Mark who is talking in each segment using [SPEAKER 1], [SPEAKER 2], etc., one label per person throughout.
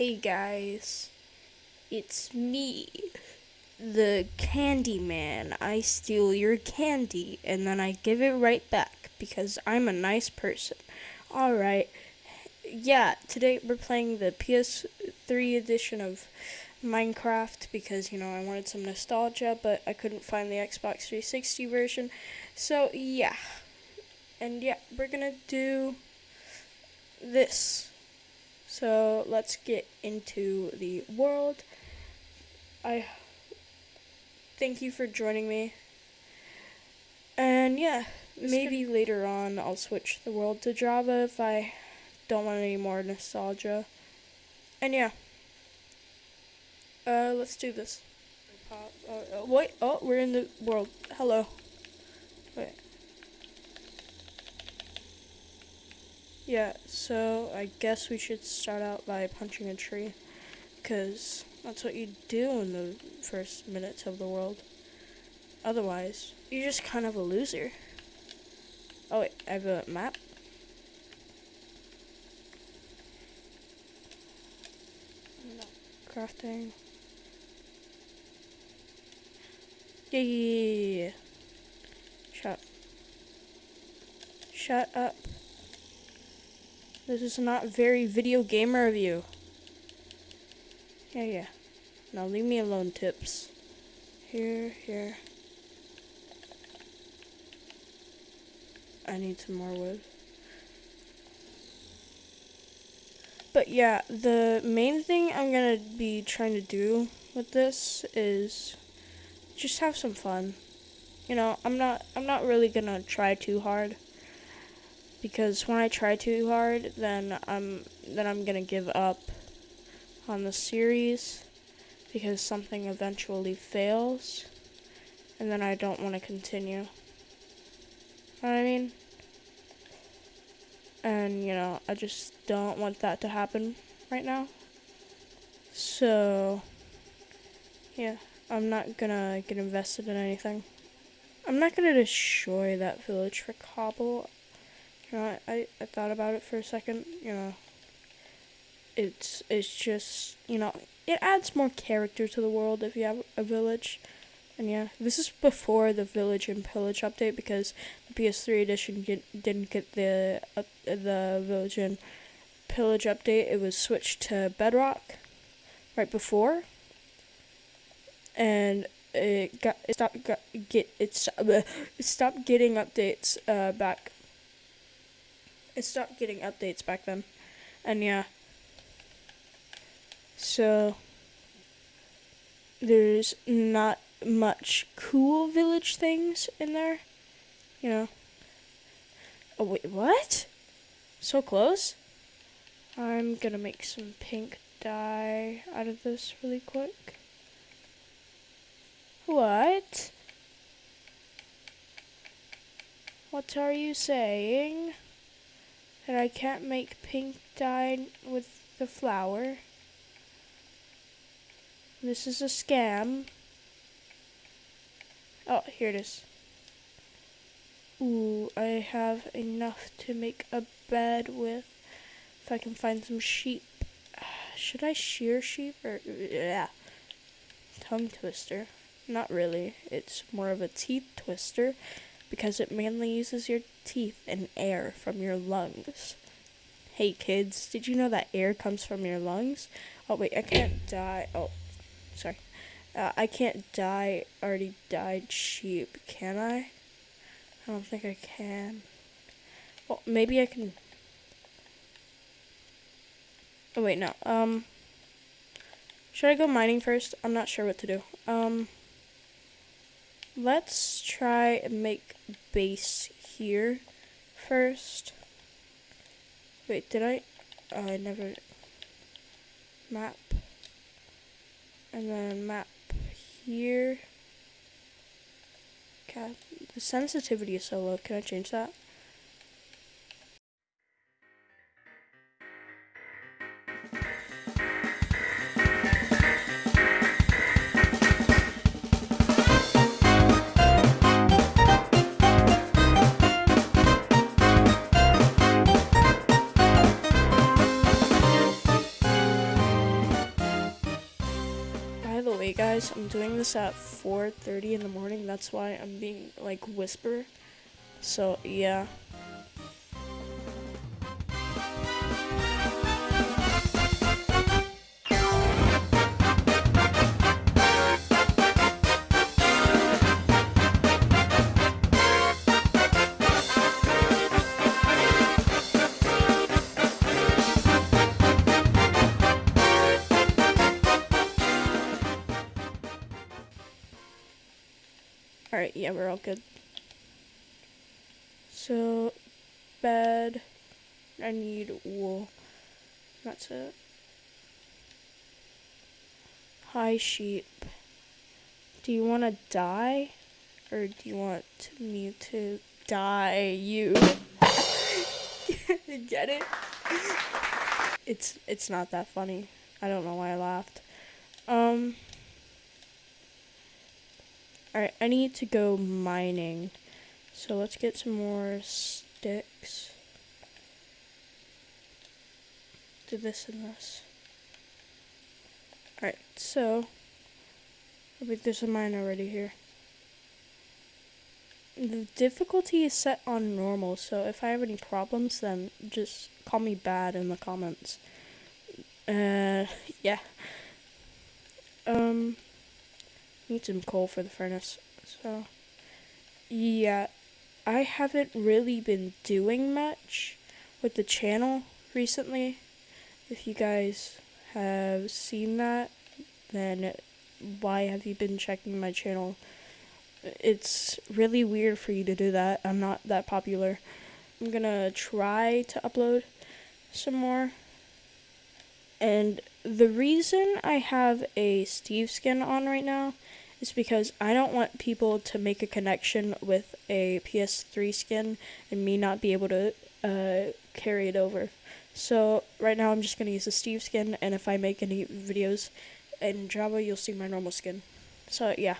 [SPEAKER 1] Hey guys, it's me, the Candy Man. I steal your candy and then I give it right back because I'm a nice person. Alright, yeah, today we're playing the PS3 edition of Minecraft because, you know, I wanted some nostalgia, but I couldn't find the Xbox 360 version. So, yeah. And yeah, we're gonna do this. So let's get into the world. I thank you for joining me. And yeah, maybe later on I'll switch the world to Java if I don't want any more nostalgia. And yeah. Uh, let's do this. Uh, uh, wait, oh, we're in the world. Hello. Wait. Yeah, so I guess we should start out by punching a tree. Because that's what you do in the first minutes of the world. Otherwise, you're just kind of a loser. Oh wait, I have a map. Crafting. Yeah. Shut. Shut up. This is not very video gamer of you. Yeah, yeah. Now leave me alone, tips. Here, here. I need some more wood. But yeah, the main thing I'm gonna be trying to do with this is just have some fun. You know, I'm not I'm not really gonna try too hard because when I try too hard, then I'm then I'm gonna give up on the series because something eventually fails, and then I don't want to continue. Know what I mean? And you know, I just don't want that to happen right now. So, yeah, I'm not gonna get invested in anything. I'm not gonna destroy that village for cobble. You know, I, I thought about it for a second, you know. It's it's just, you know, it adds more character to the world if you have a village. And yeah, this is before the Village and Pillage update because the PS3 edition get, didn't get the uh, the Village and Pillage update. It was switched to Bedrock right before, and it got it stopped got, get it, it stopped getting updates uh, back it stopped getting updates back then. And yeah. So there's not much cool village things in there. You know. Oh wait, what? So close? I'm gonna make some pink dye out of this really quick. What? What are you saying? That I can't make pink dye with the flower. This is a scam. Oh, here it is. Ooh, I have enough to make a bed with. If I can find some sheep. Should I shear sheep or yeah? Tongue twister. Not really. It's more of a teeth twister because it mainly uses your teeth and air from your lungs. Hey kids, did you know that air comes from your lungs? Oh wait, I can't die. Oh, sorry. Uh, I can't die already died sheep, can I? I don't think I can. Well, maybe I can. Oh wait, no. Um, should I go mining first? I'm not sure what to do. Um. Let's try and make base here first. Wait, did I? Oh, I never map. And then map here. The sensitivity is so low. Can I change that? Guys, I'm doing this at 4.30 in the morning. That's why I'm being like whisper. So yeah. Alright, yeah, we're all good. So, bed. I need wool. That's it. Hi, sheep. Do you want to die? Or do you want me to die you? Get it? It's it's not that funny. I don't know why I laughed. Um Alright, I need to go mining. So let's get some more sticks. Do this and this. Alright, so I think there's a mine already here. The difficulty is set on normal, so if I have any problems, then just call me bad in the comments. Uh, yeah. Um, Need some coal for the furnace. So, yeah, I haven't really been doing much with the channel recently. If you guys have seen that, then why have you been checking my channel? It's really weird for you to do that. I'm not that popular. I'm gonna try to upload some more. And the reason I have a Steve skin on right now is because I don't want people to make a connection with a PS3 skin and me not be able to uh, carry it over. So right now I'm just going to use the Steve skin and if I make any videos in Java you'll see my normal skin. So yeah.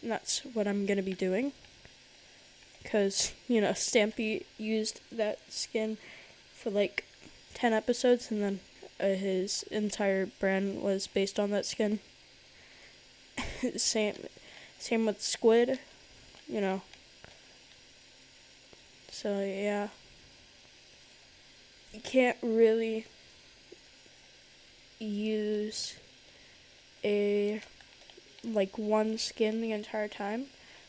[SPEAKER 1] And that's what I'm going to be doing. Because, you know, Stampy used that skin for like 10 episodes and then uh, his entire brand was based on that skin. same same with squid, you know. So yeah. You can't really use a like one skin the entire time.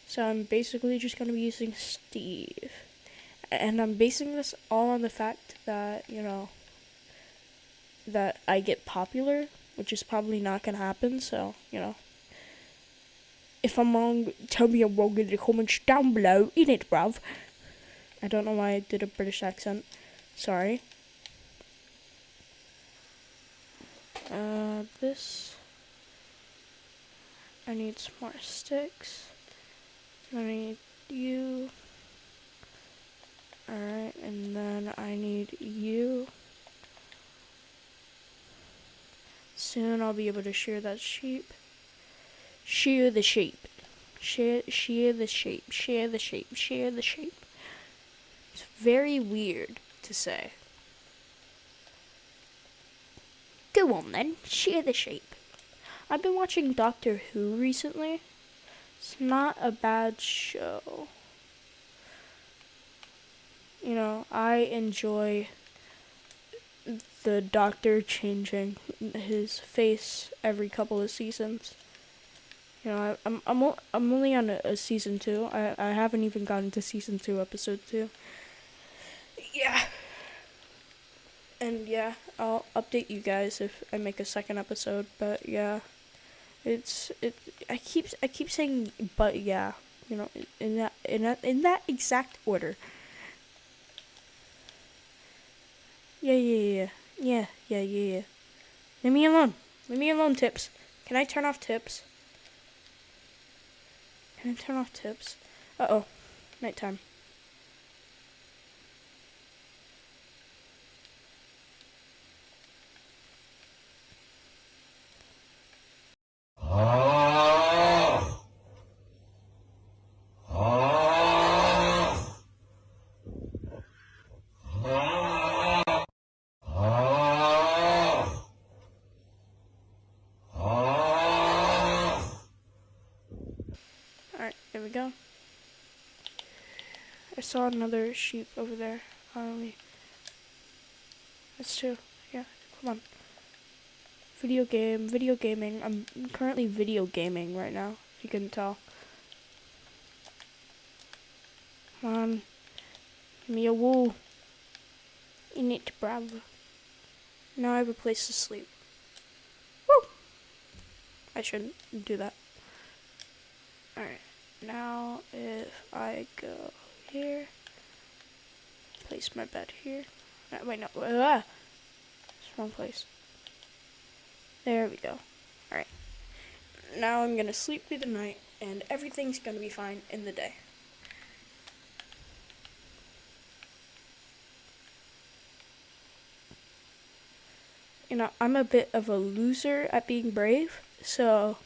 [SPEAKER 1] So I'm basically just going to be using Steve. And I'm basing this all on the fact that, you know, that I get popular, which is probably not going to happen, so, you know. If I'm wrong, tell me I'm wrong in the comments down below, in it, bruv. I don't know why I did a British accent. Sorry. Uh, this. I need some more sticks. I need you. Alright, and then I need you. Soon I'll be able to shear that sheep. Shear the sheep. Shear, shear the sheep. Shear the sheep. Shear the sheep. It's very weird to say. Go on then, shear the sheep. I've been watching Doctor Who recently. It's not a bad show. You know, I enjoy the Doctor changing his face every couple of seasons. You know, I, am I'm I'm only on a, a, season two. I I haven't even gotten to season two, episode two. Yeah. And yeah, I'll update you guys if I make a second episode. But yeah, it's it. I keep I keep saying but yeah. You know, in that in that in that exact order. Yeah, yeah, yeah, yeah, yeah, yeah, yeah. Leave me alone. Leave me alone, tips. Can I turn off tips? Can I turn off tips? Uh-oh. Nighttime. Saw another sheep over there. Um, that's two. Yeah, come on. Video game, video gaming. I'm currently video gaming right now, if you couldn't tell. Come on. Give me a wool. You need to bravo. Now I have a place to sleep. Woo! I shouldn't do that. Alright. Now if I go here, place my bed here. No, wait, no. Ah! It's wrong place. There we go. Alright. Now I'm gonna sleep through the night and everything's gonna be fine in the day. you know, I'm a bit of a loser at being brave, so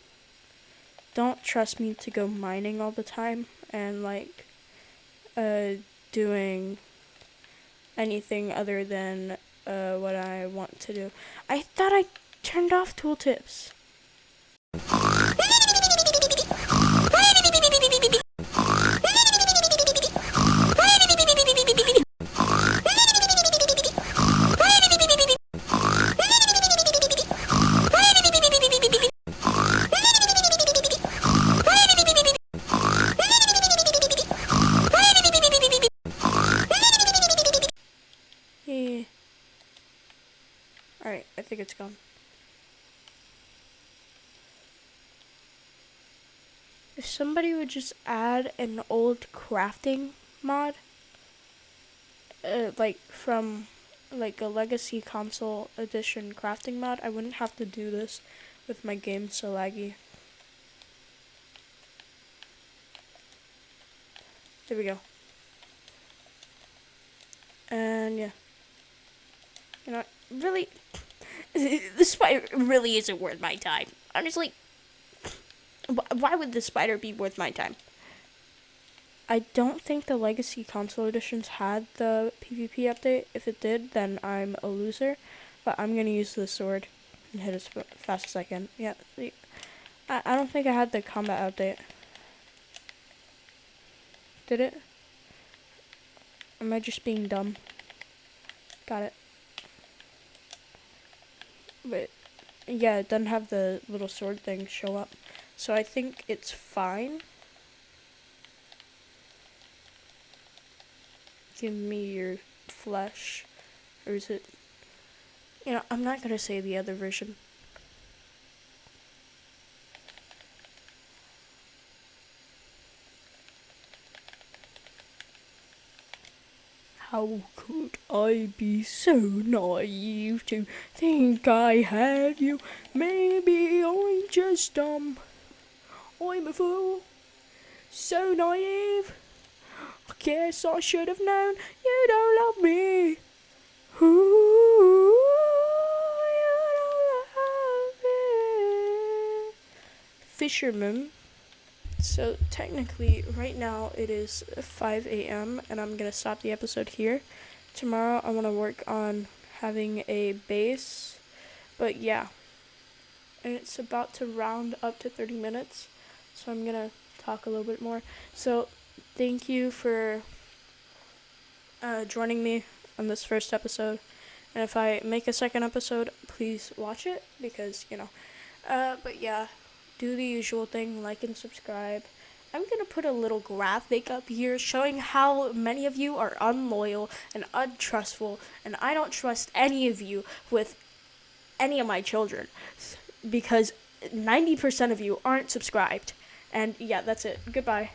[SPEAKER 1] don't trust me to go mining all the time and like uh, doing anything other than uh, what I want to do. I thought I turned off tooltips. Alright, I think it's gone. If somebody would just add an old crafting mod, uh, like from like a legacy console edition crafting mod, I wouldn't have to do this with my game so laggy. There we go. And yeah. You know, really, the spider really isn't worth my time. Honestly, why would the spider be worth my time? I don't think the Legacy console editions had the PvP update. If it did, then I'm a loser. But I'm gonna use the sword and hit as fast as I can. Yeah, I, I don't think I had the combat update. Did it? Am I just being dumb? Got it. But yeah, it doesn't have the little sword thing show up. So I think it's fine. Give me your flesh. Or is it... You know, I'm not going to say the other version. How could I be so naive to think I had you? Maybe I'm just dumb. I'm a fool. So naive. I guess I should have known you don't love me. Ooh, you don't love me. Fisherman so technically, right now it is 5 a.m. and I'm gonna stop the episode here. Tomorrow I want to work on having a base, but yeah, and it's about to round up to 30 minutes, so I'm gonna talk a little bit more. So thank you for uh, joining me on this first episode, and if I make a second episode, please watch it because you know. Uh, but yeah do the usual thing, like and subscribe. I'm going to put a little graphic up here showing how many of you are unloyal and untrustful, and I don't trust any of you with any of my children because 90% of you aren't subscribed. And yeah, that's it. Goodbye.